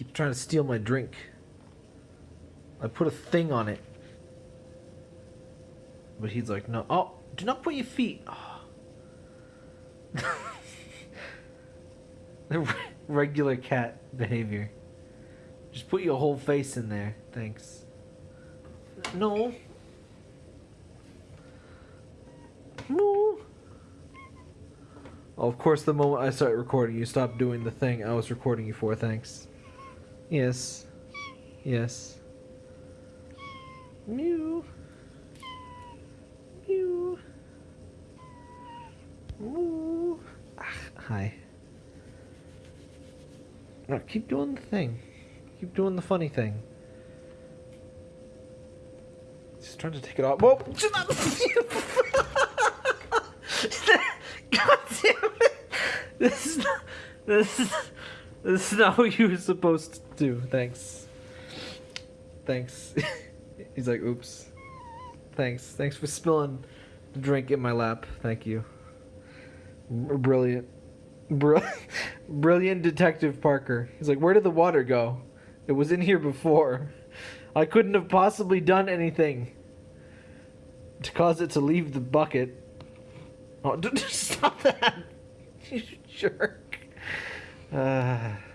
keeps trying to steal my drink. I put a thing on it. But he's like, no. Oh, do not put your feet. Oh. regular cat behavior. Just put your whole face in there. Thanks. No. No. Of course, the moment I start recording, you stop doing the thing I was recording you for. Thanks. Yes. Yes. Mew. Mew. Moo. Ah, hi. Keep doing the thing. Keep doing the funny thing. Just trying to take it off. Whoa! God damn it! This is not. This is. This is not what you were supposed to do. Thanks. Thanks. He's like, oops. Thanks. Thanks for spilling the drink in my lap. Thank you. Brilliant. Br- Brilliant Detective Parker. He's like, where did the water go? It was in here before. I couldn't have possibly done anything to cause it to leave the bucket. Oh, stop that! You jerk. 唉。